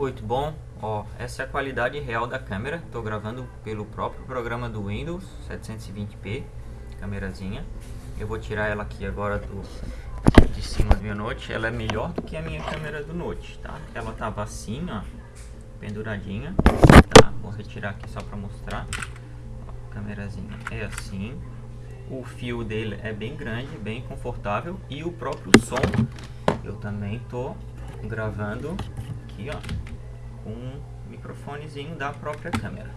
Muito bom, ó, essa é a qualidade real da câmera, estou gravando pelo próprio programa do Windows 720p, câmerazinha. Eu vou tirar ela aqui agora do, de cima do meu Note, ela é melhor do que a minha câmera do Note, tá? Ela tava assim, ó, penduradinha, tá? Vou retirar aqui só para mostrar. Ó, câmerazinha é assim, o fio dele é bem grande, bem confortável e o próprio som eu também tô gravando aqui, ó, com um microfonezinho da própria câmera.